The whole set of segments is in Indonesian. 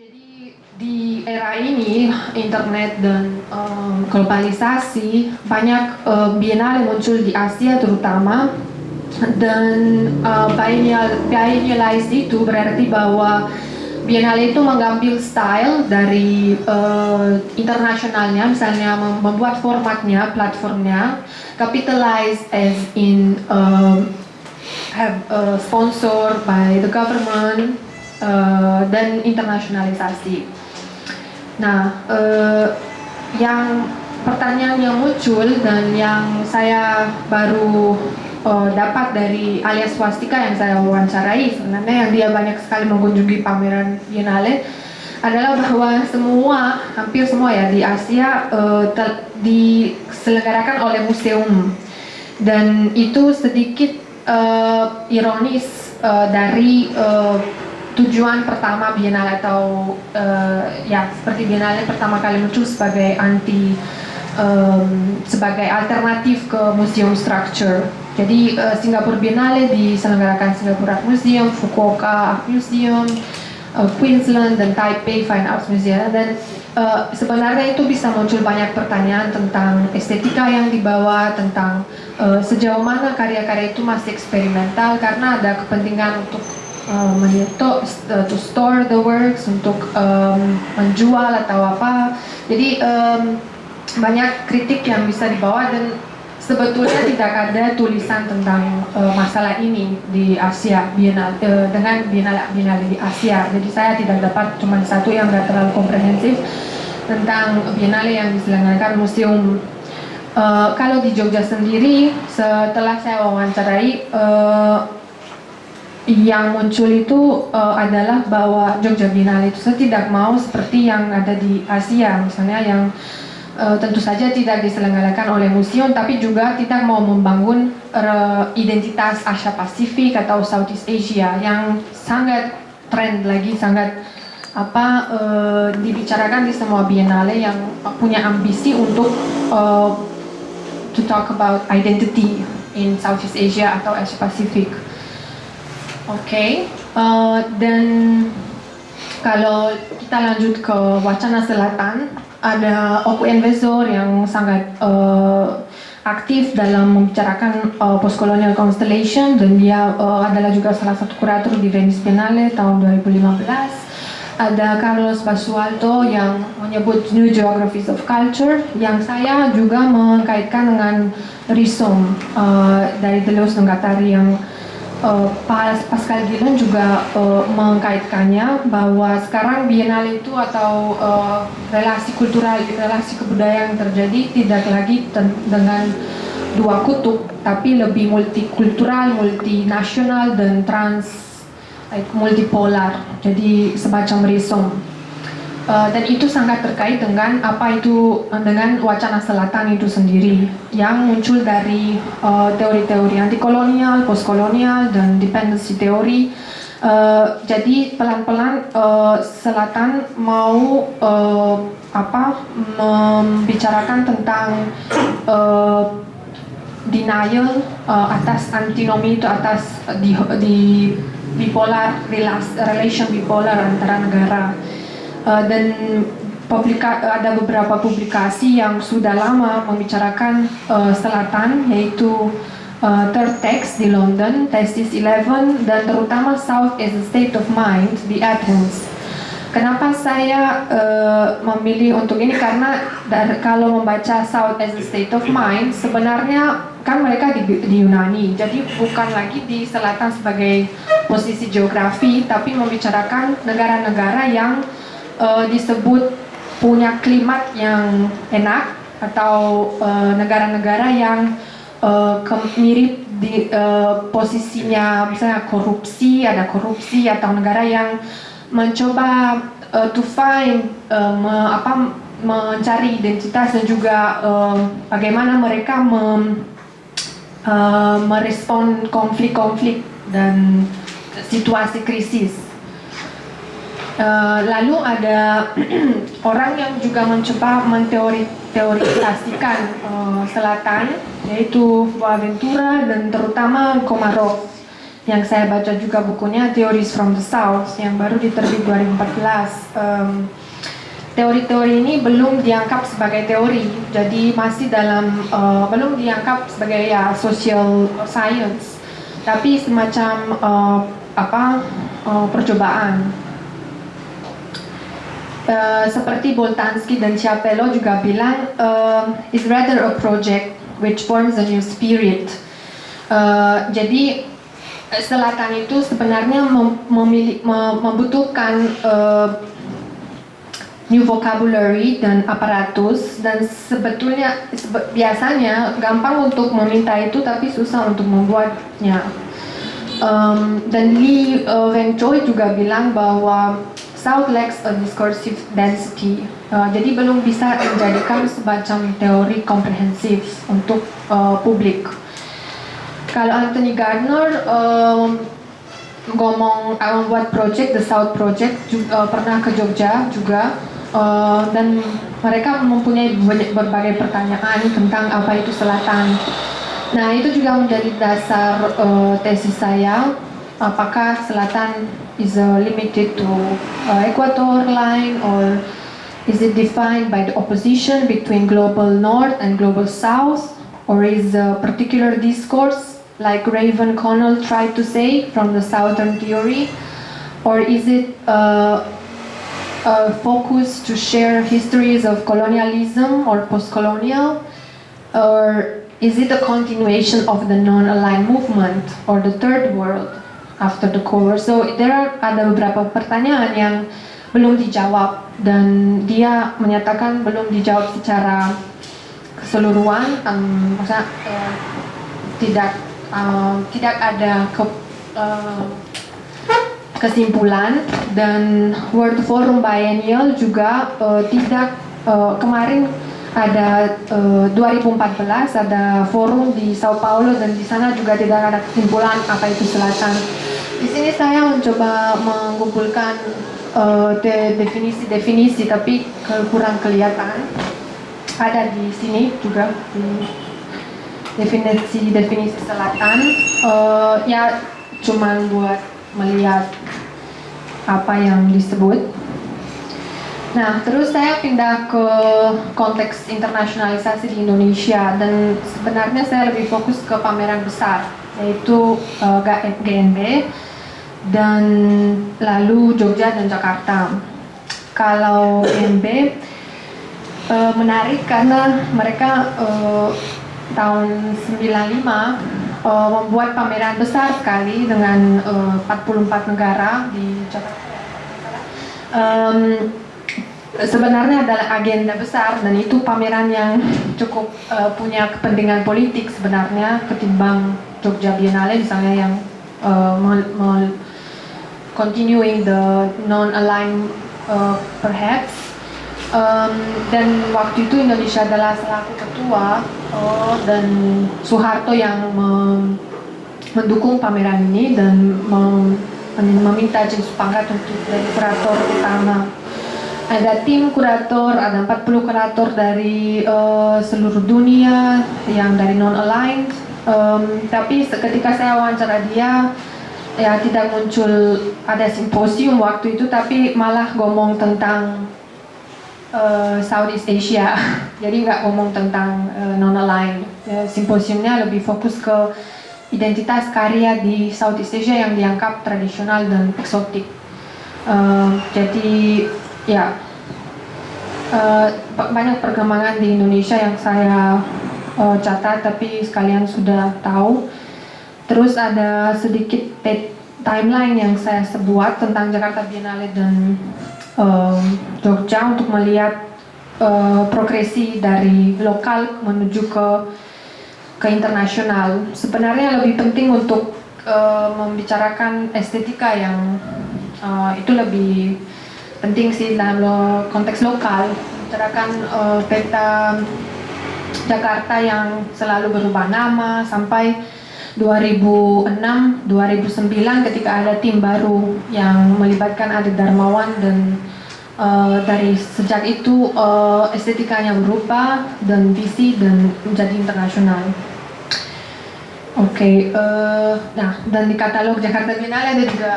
Jadi di era ini internet dan um, globalisasi banyak uh, biennale muncul di Asia terutama. Dan uh, biennialize itu berarti bahwa biennale itu mengambil style dari uh, internasionalnya misalnya membuat formatnya platformnya capitalize as in uh, have uh, sponsor by the government uh, dan internasionalisasi. Nah, uh, yang pertanyaan yang muncul dan yang saya baru uh, dapat dari alias swastika yang saya wawancarai sebenarnya yang dia banyak sekali mengunjungi pameran Biennale adalah bahwa semua hampir semua ya di Asia uh, diselenggarakan oleh museum dan itu sedikit uh, ironis uh, dari uh, tujuan pertama Biennale atau uh, ya seperti Biennale pertama kali muncul sebagai anti um, sebagai alternatif ke museum structure. Jadi uh, Singapura Biennale diselenggarakan Singapore Art Museum, Fukuoka Art Museum, uh, Queensland dan Taipei Fine Arts Museum dan uh, sebenarnya itu bisa muncul banyak pertanyaan tentang estetika yang dibawa, tentang uh, sejauh mana karya-karya itu masih eksperimental karena ada kepentingan untuk uh, menyetok, uh, to store the works, untuk um, menjual atau apa. Jadi um, banyak kritik yang bisa dibawa dan sebetulnya tidak ada tulisan tentang uh, masalah ini di Asia Biennale, uh, dengan Biennale, Biennale di Asia. Jadi saya tidak dapat cuma satu yang tidak terlalu komprehensif tentang Biennale yang diselenggarakan museum. Uh, kalau di Jogja sendiri, setelah saya wawancarai, uh, yang muncul itu uh, adalah bahwa Jogja Biennale itu saya tidak mau seperti yang ada di Asia, misalnya yang uh, tentu saja tidak diselenggarakan oleh museum, tapi juga tidak mau membangun uh, identitas Asia Pasifik atau Southeast Asia yang sangat trend lagi, sangat apa uh, dibicarakan di semua Biennale yang punya ambisi untuk uh, to talk about identity in Southeast Asia atau Asia Pasifik. Oke, okay. uh, dan kalau kita lanjut ke wacana selatan, ada Oku Investor yang sangat uh, aktif dalam membicarakan uh, postcolonial constellation dan dia uh, adalah juga salah satu kurator di Venice Biennale tahun 2015. Ada Carlos Basualdo yang menyebut New Geographies of Culture yang saya juga mengkaitkan dengan Risom uh, dari Deleuze Nenggatari yang uh, Pascal Gillen juga uh, mengkaitkannya bahwa sekarang Biennale itu atau uh, relasi kultural, relasi kebudayaan yang terjadi tidak lagi dengan dua kutub, tapi lebih multikultural, multinasional dan trans, like multipolar. Jadi semacam resom. Uh, dan itu sangat terkait dengan apa itu dengan wacana selatan itu sendiri yang muncul dari teori-teori uh, antikolonial, postkolonial dan dependency teori. Uh, jadi pelan-pelan uh, selatan mau uh, apa membicarakan tentang uh, denial uh, atas antinomi itu atas di, di bipolar relation bipolar antara negara dan publika, ada beberapa publikasi yang sudah lama membicarakan uh, selatan yaitu uh, Third Text di London, Thesis 11 dan terutama South as a State of Mind di Athens. Kenapa saya uh, memilih untuk ini karena dari, kalau membaca South as a State of Mind sebenarnya kan mereka di, di Yunani jadi bukan lagi di selatan sebagai posisi geografi tapi membicarakan negara-negara yang uh, disebut punya klimat yang enak atau eh, negara-negara uh, yang uh, mirip di uh, posisinya misalnya korupsi ada korupsi atau negara yang mencoba uh, to find uh, me, apa mencari identitas dan juga uh, bagaimana mereka mem, uh, merespon konflik-konflik dan situasi krisis Uh, lalu ada orang yang juga mencoba menteorisasikan uh, selatan, yaitu Boaventura dan terutama Komarov. yang saya baca juga bukunya Theories from the South yang baru diterbit 2014. Um, teori-teori ini belum dianggap sebagai teori, jadi masih dalam uh, belum dianggap sebagai ya social science, tapi semacam uh, apa uh, percobaan. Uh, seperti Boltanski dan Ciapello juga bilang, uh, is rather a project which forms a new spirit. Uh, jadi selatan itu sebenarnya mem mem membutuhkan uh, new vocabulary dan aparatus dan sebetulnya sebe biasanya gampang untuk meminta itu tapi susah untuk membuatnya. Um, dan Lee uh, juga bilang bahwa South lacks a discursive density. Uh, jadi belum bisa menjadikan semacam teori komprehensif untuk uh, publik. Kalau Anthony Gardner um, ngomong uh, membuat project The South Project juga, uh, pernah ke Jogja juga uh, dan mereka mempunyai berbagai pertanyaan tentang apa itu selatan. Nah itu juga menjadi dasar uh, tesis saya apakah selatan is uh, limited to uh, equator line or is it defined by the opposition between global north and global south or is a particular discourse like Raven Connell tried to say from the Southern theory? Or is it uh, a focus to share histories of colonialism or post-colonial? Or is it a continuation of the non-aligned movement or the third world after the cover? So there are ada beberapa pertanyaan yang belum dijawab dan dia menyatakan belum dijawab secara keseluruhan, um, maksudnya uh, tidak uh, tidak ada ke, uh, kesimpulan dan World Forum Biennial juga uh, tidak uh, kemarin ada uh, 2014 ada forum di Sao Paulo dan di sana juga tidak ada kesimpulan apa itu selatan. Di sini saya mencoba mengumpulkan definisi-definisi uh, tapi kurang kelihatan. Ada di sini juga definisi-definisi selatan uh, ya cuman buat melihat apa yang disebut Nah, terus saya pindah ke konteks internasionalisasi di Indonesia dan sebenarnya saya lebih fokus ke pameran besar yaitu uh, eh, GNB dan lalu Jogja dan Jakarta. Kalau GNB uh, menarik karena mereka uh, tahun 95 uh, membuat pameran besar sekali dengan uh, 44 negara di Jakarta. Sebenarnya adalah agenda besar dan itu pameran yang cukup uh, punya kepentingan politik sebenarnya ketimbang Jogja Biennale misalnya yang uh, continuing the non-aligned uh, perhaps. Um, dan waktu itu Indonesia adalah selaku ketua oh, dan Soeharto yang mendukung pameran ini dan mem meminta James Pangkat untuk jadi kurator utama ada tim kurator, ada 40 kurator dari uh, seluruh dunia yang dari non-aligned. Um, tapi ketika saya wawancara dia ya tidak muncul ada simposium waktu itu tapi malah ngomong tentang uh, Southeast Asia. Jadi nggak ngomong tentang uh, non-aligned. Uh, simposiumnya lebih fokus ke identitas karya di Southeast Asia yang dianggap tradisional dan eksotik. Uh, jadi ya uh, banyak perkembangan di Indonesia yang saya uh, catat tapi sekalian sudah tahu terus ada sedikit timeline yang saya sebuat tentang Jakarta Biennale dan uh, Jogja untuk melihat uh, progresi dari lokal menuju ke ke internasional. Sebenarnya lebih penting untuk uh, membicarakan estetika yang uh, itu lebih penting sih dalam lo, konteks lokal. Membicarakan uh, peta Jakarta yang selalu berubah nama sampai 2006, 2009 ketika ada tim baru yang melibatkan Adi Darmawan dan uh, dari sejak itu uh, estetikanya berubah dan visi dan menjadi internasional. Oke, uh, nah dan di katalog Jakarta Biennale ada juga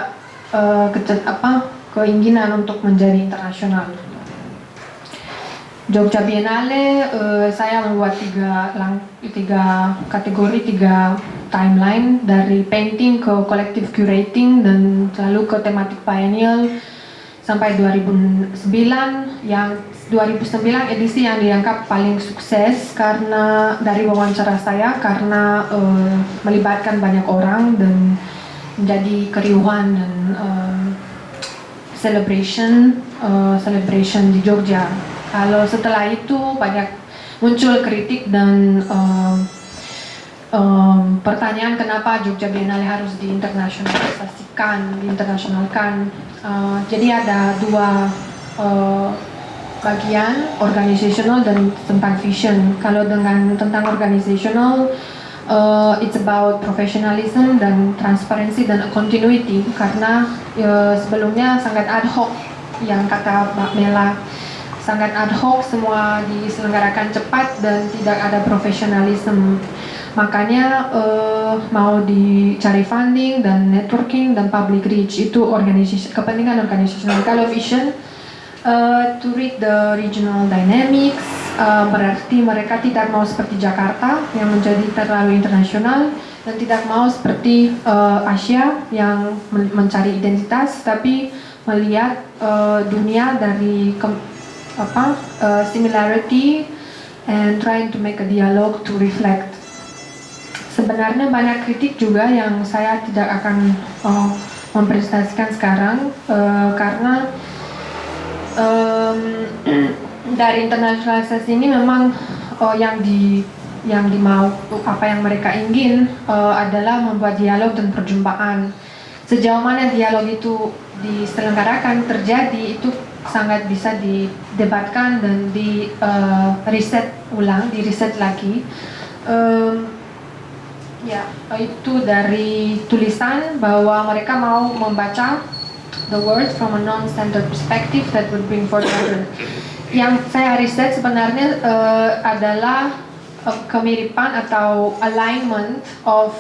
uh, apa keinginan untuk menjadi internasional. Jogja Biennale uh, saya membuat tiga, lang, tiga kategori, tiga timeline dari painting ke collective curating dan lalu ke tematik pioneer sampai 2009 yang 2009 edisi yang dianggap paling sukses karena dari wawancara saya karena uh, melibatkan banyak orang dan menjadi keriuhan dan uh, celebration uh, celebration di Jogja kalau setelah itu banyak muncul kritik dan um, um, pertanyaan kenapa Jogja Biennale harus diinternasionalisasikan, diinternasionalkan. Uh, jadi ada dua uh, bagian organizational dan tentang vision. Kalau dengan tentang organizational, uh, it's about professionalism dan transparency dan continuity karena uh, sebelumnya sangat ad hoc yang kata Mbak Mela sangat ad hoc, semua diselenggarakan cepat dan tidak ada profesionalisme. Makanya uh, mau dicari funding dan networking dan public reach itu organisasi kepentingan organisasional. Kalau vision uh, to read the regional dynamics uh, berarti mereka tidak mau seperti Jakarta yang menjadi terlalu internasional dan tidak mau seperti uh, Asia yang mencari identitas tapi melihat uh, dunia dari apa uh, similarity and trying to make a dialogue to reflect. Sebenarnya banyak kritik juga yang saya tidak akan uh, mempresentasikan sekarang uh, karena um, dari internasionalisasi ini memang uh, yang di yang dimau apa yang mereka ingin uh, adalah membuat dialog dan perjumpaan. Sejauh mana dialog itu diselenggarakan terjadi itu sangat bisa didebatkan dan di uh, riset ulang, di riset lagi. Um, ya, itu dari tulisan bahwa mereka mau membaca the world from a non-standard perspective that would bring forth. Yang saya riset sebenarnya uh, adalah uh, kemiripan atau alignment of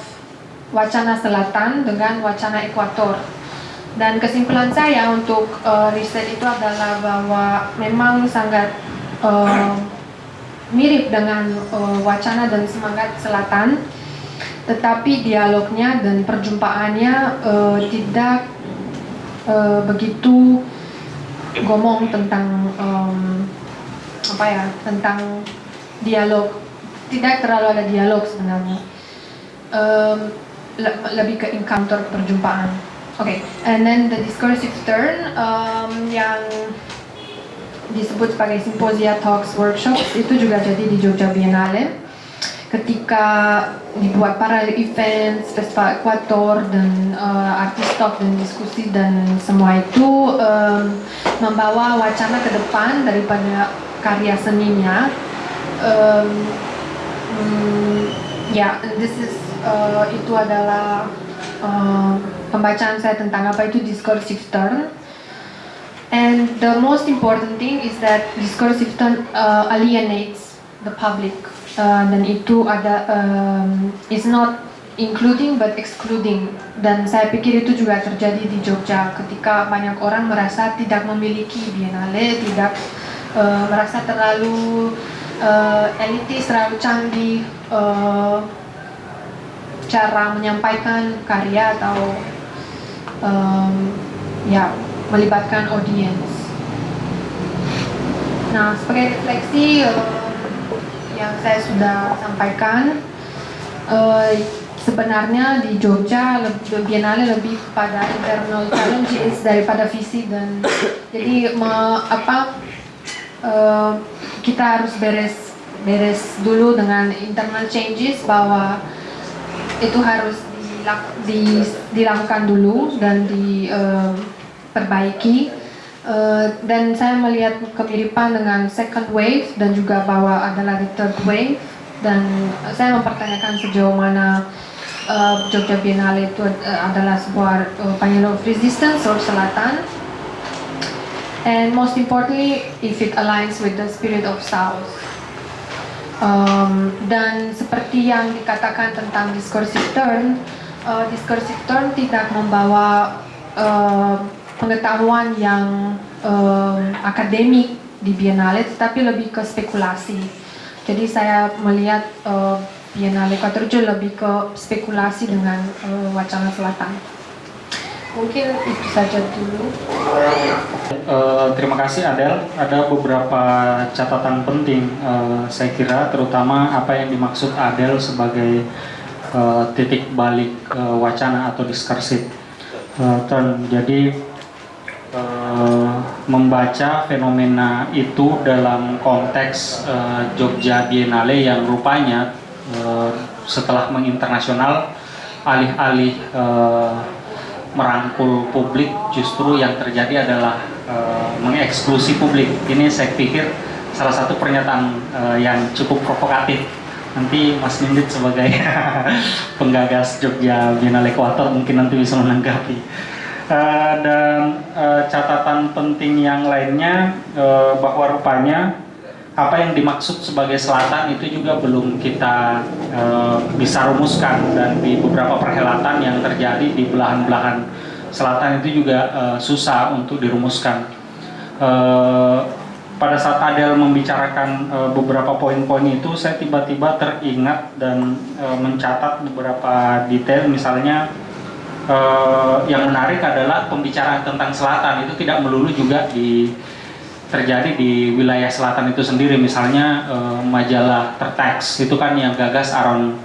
wacana selatan dengan wacana ekuator. Dan kesimpulan saya untuk uh, riset itu adalah bahwa memang sangat uh, mirip dengan uh, wacana dan semangat selatan, tetapi dialognya dan perjumpaannya uh, tidak uh, begitu ngomong tentang um, apa ya tentang dialog. Tidak terlalu ada dialog sebenarnya. Um, le lebih ke encounter perjumpaan. Oke, okay. and then the discursive turn um, yang disebut sebagai simposia talks workshops itu juga jadi di Jogja Biennale ketika dibuat paralel events, festival Equator dan uh, artis talk dan diskusi dan semua itu um, membawa wacana ke depan daripada karya seninya um, um, ya yeah, this is uh, itu adalah uh, pembacaan saya tentang apa itu discursive turn. And the most important thing is that discursive turn uh, alienates the public. Uh, dan itu ada um, is not including but excluding. Dan saya pikir itu juga terjadi di Jogja ketika banyak orang merasa tidak memiliki biennale, tidak uh, merasa terlalu uh, elitis, terlalu canggih uh, cara menyampaikan karya atau um, ya melibatkan audiens. Nah, sebagai refleksi uh, yang saya sudah sampaikan, uh, sebenarnya di Jogja lebih, Biennale lebih pada internal challenges daripada visi dan jadi me, apa uh, kita harus beres beres dulu dengan internal changes bahwa itu harus di, dilakukan dulu dan diperbaiki. Uh, uh, dan saya melihat kemiripan dengan second wave dan juga bahwa adalah di third wave. Dan saya mempertanyakan sejauh mana uh, Jogja Biennale itu uh, adalah sebuah uh, of resistance or selatan. And most importantly if it aligns with the spirit of south. Um, dan seperti yang dikatakan tentang discursive turn, uh, discursive turn tidak membawa uh, pengetahuan yang uh, akademik di Biennale, tetapi lebih ke spekulasi. Jadi saya melihat uh, Biennale Quattrojo lebih ke spekulasi dengan uh, wacana selatan. Mungkin itu saja dulu. Uh, terima kasih Adel. Ada beberapa catatan penting uh, saya kira, terutama apa yang dimaksud Adel sebagai uh, titik balik uh, wacana atau diskursiv uh. Jadi membaca fenomena itu dalam konteks uh, Jogja Biennale yang rupanya uh, setelah menginternasional alih-alih uh, merangkul publik justru yang terjadi adalah uh, mengeksklusi publik. Ini saya pikir salah satu pernyataan uh, yang cukup provokatif. Nanti Mas Nindit sebagai penggagas Jogja Biennale Ekuator mungkin nanti bisa menanggapi. Uh, dan uh, catatan penting yang lainnya uh, bahwa rupanya apa yang dimaksud sebagai selatan itu juga belum kita e, bisa rumuskan dan di beberapa perhelatan yang terjadi di belahan-belahan selatan itu juga e, susah untuk dirumuskan. E, pada saat Adel membicarakan e, beberapa poin-poin itu, saya tiba-tiba teringat dan e, mencatat beberapa detail, misalnya e, yang menarik adalah pembicaraan tentang selatan. Itu tidak melulu juga di terjadi di wilayah selatan itu sendiri. Misalnya uh, majalah Tertex itu kan yang gagas Aaron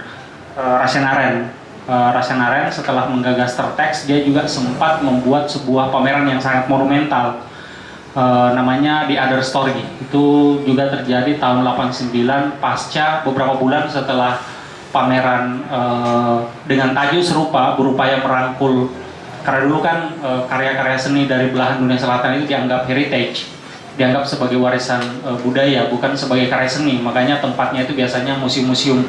uh, Rasenaren. Uh, Rasenaren setelah menggagas Tertex dia juga sempat membuat sebuah pameran yang sangat monumental uh, namanya The Other Story. Itu juga terjadi tahun 89 pasca beberapa bulan setelah pameran uh, dengan tajuk serupa berupaya merangkul. Karena dulu kan karya-karya uh, seni dari belahan dunia selatan itu dianggap heritage dianggap sebagai warisan e, budaya bukan sebagai karya seni. Makanya tempatnya itu biasanya museum-museum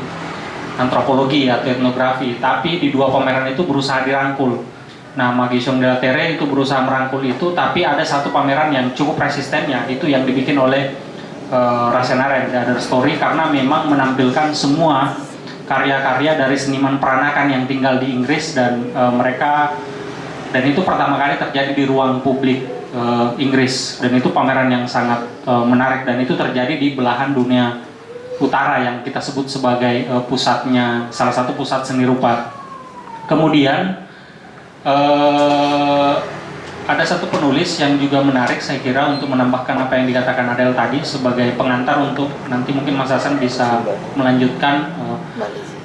antropologi atau etnografi. Tapi di dua pameran itu berusaha dirangkul. Nah Magician del Terre itu berusaha merangkul itu tapi ada satu pameran yang cukup resistennya itu yang dibikin oleh e, Rasenaren The Other Story karena memang menampilkan semua karya-karya dari seniman peranakan yang tinggal di Inggris dan e, mereka dan itu pertama kali terjadi di ruang publik uh, Inggris dan itu pameran yang sangat uh, menarik dan itu terjadi di belahan dunia utara yang kita sebut sebagai uh, pusatnya salah satu pusat seni rupa. Kemudian uh, ada satu penulis yang juga menarik saya kira untuk menambahkan apa yang dikatakan Adel tadi sebagai pengantar untuk nanti mungkin Mas Hasan bisa melanjutkan uh,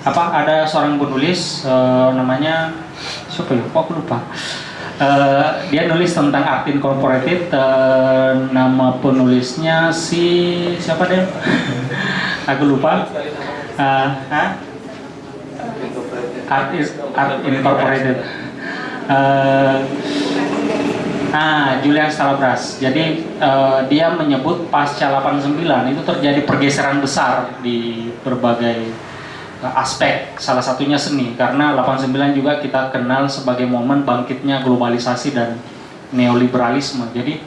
apa ada seorang penulis uh, namanya siapa ya? Kok aku lupa. Uh, dia nulis tentang art incorporated uh, nama penulisnya si siapa deh aku lupa uh, huh? art is art incorporated uh, ah Julian Stalabras. Jadi uh, dia menyebut pasca 89 itu terjadi pergeseran besar di berbagai aspek. Salah satunya seni. Karena 89 juga kita kenal sebagai momen bangkitnya globalisasi dan neoliberalisme. Jadi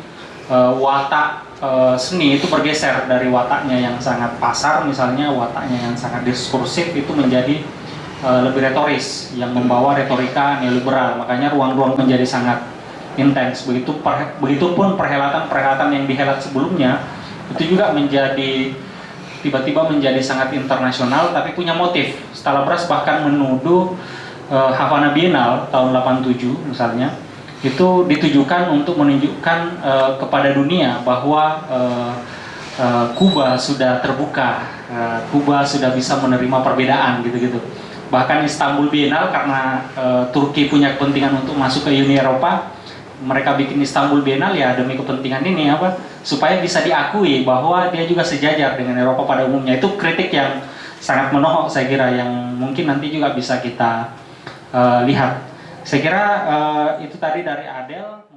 uh, watak uh, seni itu bergeser dari wataknya yang sangat pasar misalnya wataknya yang sangat diskursif itu menjadi uh, lebih retoris yang membawa retorika neoliberal. Makanya ruang-ruang menjadi sangat intens begitu per, begitupun perhelatan-perhelatan yang dihelat sebelumnya itu juga menjadi tiba-tiba menjadi sangat internasional tapi punya motif. Stalabras bahkan menuduh uh, Havana Biennale tahun 87 misalnya itu ditujukan untuk menunjukkan uh, kepada dunia bahwa uh, uh, Kuba sudah terbuka, uh, Kuba sudah bisa menerima perbedaan gitu-gitu. Bahkan Istanbul Biennale karena uh, Turki punya kepentingan untuk masuk ke Uni Eropa, mereka bikin Istanbul Biennale ya demi kepentingan ini apa supaya bisa diakui bahwa dia juga sejajar dengan Eropa pada umumnya. Itu kritik yang sangat menohok saya kira yang mungkin nanti juga bisa kita uh, lihat. Saya kira uh, itu tadi dari Adel